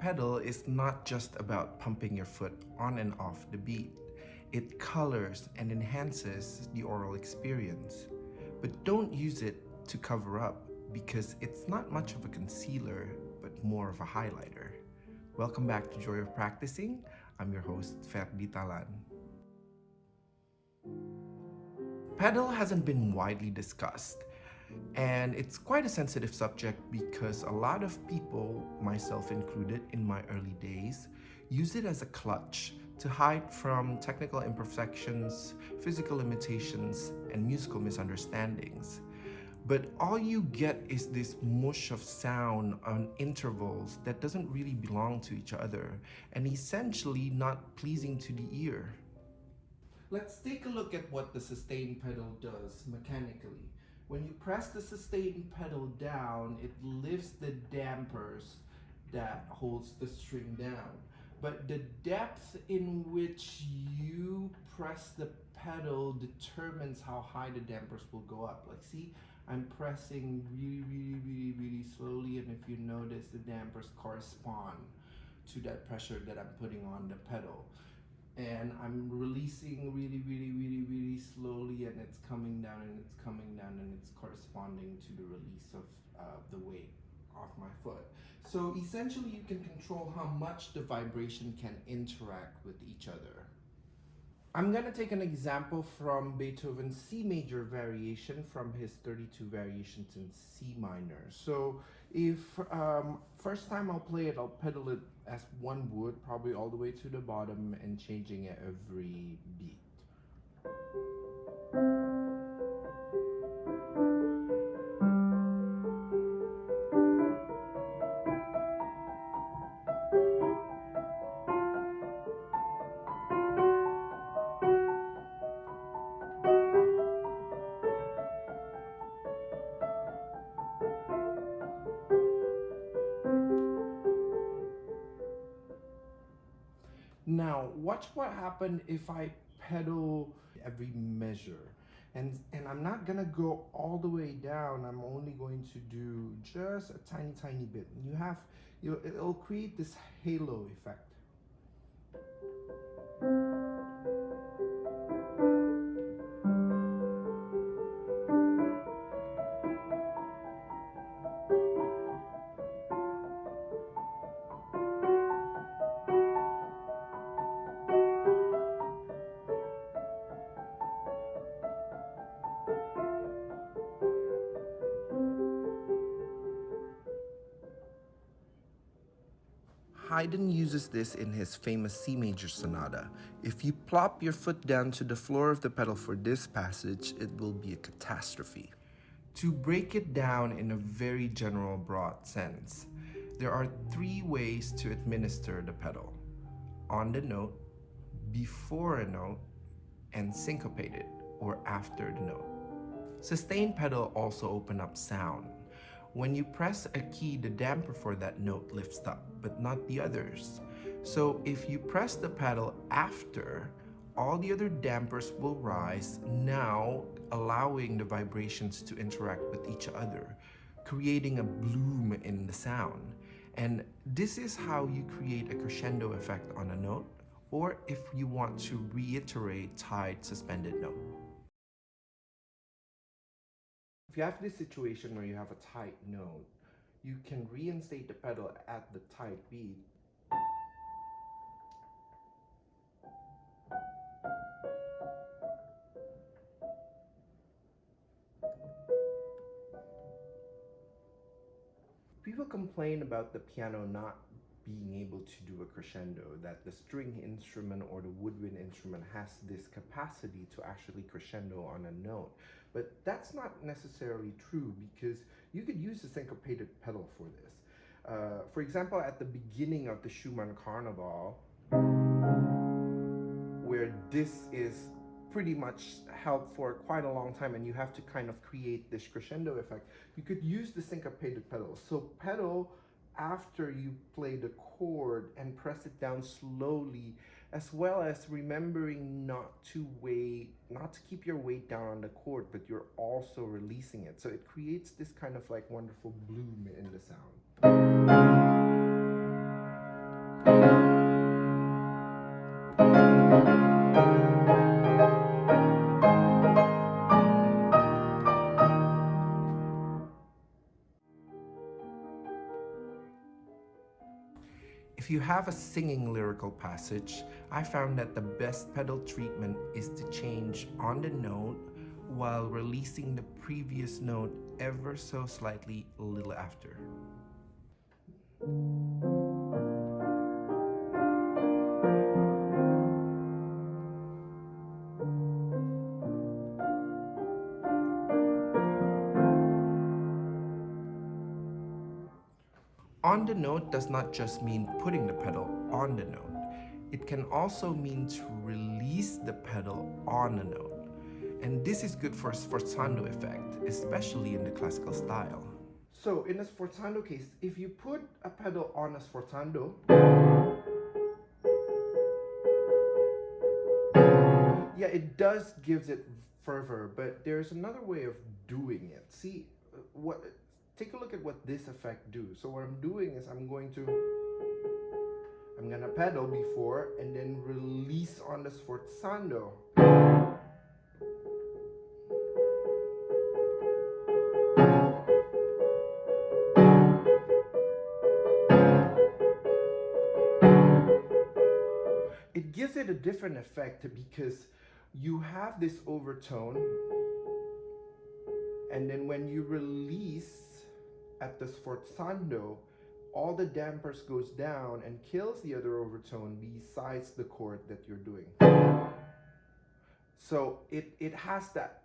pedal is not just about pumping your foot on and off the beat. It colors and enhances the aural experience. But don't use it to cover up because it's not much of a concealer, but more of a highlighter. Welcome back to Joy of Practicing. I'm your host, Ferdi Talan. Pedal hasn't been widely discussed, and it's quite a sensitive subject because a lot of people, myself included in my early days, use it as a clutch to hide from technical imperfections, physical limitations, and musical misunderstandings. But all you get is this mush of sound on intervals that doesn't really belong to each other and essentially not pleasing to the ear. Let's take a look at what the sustain pedal does mechanically. When you press the sustain pedal down, it lifts the dampers that holds the string down. But the depth in which you press the pedal determines how high the dampers will go up. Like see, I'm pressing really, really, really, really slowly and if you notice the dampers correspond to that pressure that I'm putting on the pedal and I'm releasing really, really, really, really slowly and it's coming down and it's coming down and it's corresponding to the release of uh, the weight off my foot. So essentially you can control how much the vibration can interact with each other. I'm gonna take an example from Beethoven's C major variation from his 32 variations in C minor. So if um, first time I'll play it, I'll pedal it as one would, probably all the way to the bottom and changing it every beat. Watch what happened if I pedal every measure. And, and I'm not gonna go all the way down. I'm only going to do just a tiny, tiny bit. You have, you, know, it'll create this halo effect. Haydn uses this in his famous C major sonata. If you plop your foot down to the floor of the pedal for this passage, it will be a catastrophe. To break it down in a very general broad sense, there are three ways to administer the pedal. On the note, before a note, and syncopated, or after the note. Sustain pedal also open up sound. When you press a key, the damper for that note lifts up, but not the others. So if you press the pedal after, all the other dampers will rise, now allowing the vibrations to interact with each other, creating a bloom in the sound. And this is how you create a crescendo effect on a note, or if you want to reiterate tied suspended note. If you have this situation where you have a tied note, you can reinstate the pedal at the tied beat. People complain about the piano not being able to do a crescendo, that the string instrument or the woodwind instrument has this capacity to actually crescendo on a note. But that's not necessarily true because you could use a syncopated pedal for this. Uh, for example, at the beginning of the Schumann Carnival, where this is pretty much held for quite a long time and you have to kind of create this crescendo effect, you could use the syncopated pedal. So pedal after you play the chord and press it down slowly as well as remembering not to weight not to keep your weight down on the chord but you're also releasing it. So it creates this kind of like wonderful bloom in the sound you have a singing lyrical passage, I found that the best pedal treatment is to change on the note while releasing the previous note ever so slightly a little after. On the note does not just mean putting the pedal on the note. It can also mean to release the pedal on the note. And this is good for sforzando effect, especially in the classical style. So in a sforzando case, if you put a pedal on a sforzando, yeah, it does gives it fervor, but there's another way of doing it. See, uh, what take a look at what this effect do. So what I'm doing is I'm going to, I'm gonna pedal before and then release on the sforzando. It gives it a different effect because you have this overtone and then when you release at the sforzando, all the dampers goes down and kills the other overtone besides the chord that you're doing. So it, it has that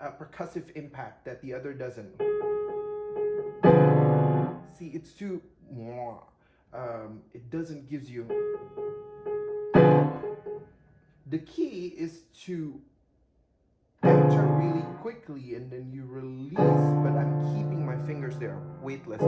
uh, percussive impact that the other doesn't. See, it's too, um, it doesn't gives you. The key is to enter really quickly and then you release, but I'm keeping my fingers there, weightless.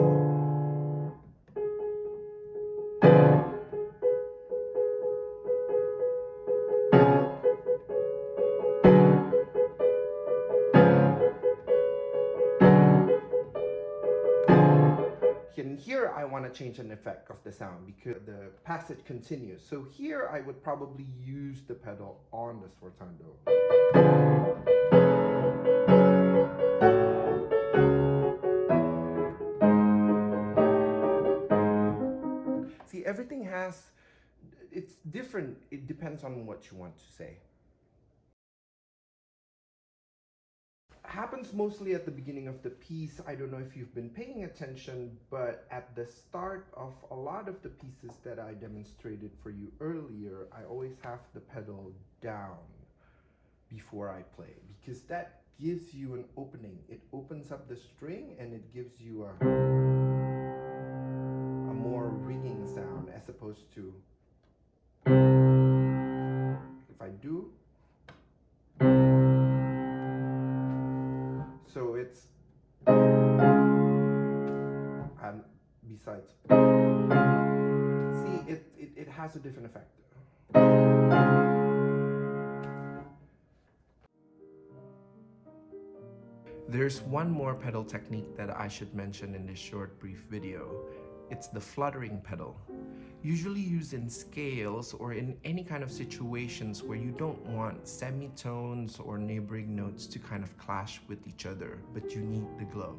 Want to change an effect of the sound because the passage continues. So here I would probably use the pedal on the sforzando. See, everything has, it's different. It depends on what you want to say. Happens mostly at the beginning of the piece. I don't know if you've been paying attention, but at the start of a lot of the pieces that I demonstrated for you earlier, I always have the pedal down before I play because that gives you an opening. It opens up the string and it gives you a, a more ringing sound as opposed to if I do So it's and besides see it, it, it has a different effect. There's one more pedal technique that I should mention in this short brief video. It's the fluttering pedal usually used in scales or in any kind of situations where you don't want semitones or neighboring notes to kind of clash with each other, but you need the glow.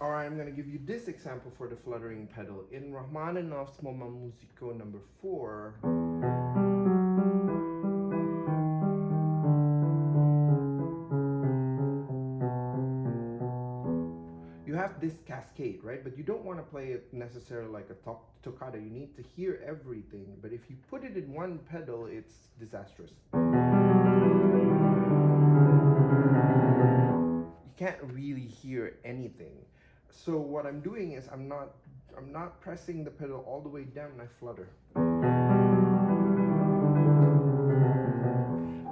Alright, I'm going to give you this example for the fluttering pedal. In Rachmaninoff's Moments Musicaux number 4, this cascade, right? But you don't want to play it necessarily like a toccata. You need to hear everything. But if you put it in one pedal, it's disastrous. You can't really hear anything. So what I'm doing is I'm not I'm not pressing the pedal all the way down I flutter.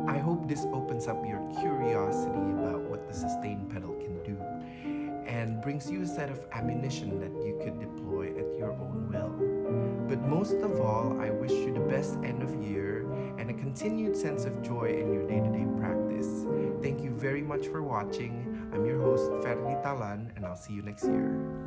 I hope this opens up your curiosity about what the sustain pedal can do and brings you a set of ammunition that you could deploy at your own will. But most of all, I wish you the best end of year and a continued sense of joy in your day-to-day -day practice. Thank you very much for watching. I'm your host, Ferdi Talan, and I'll see you next year.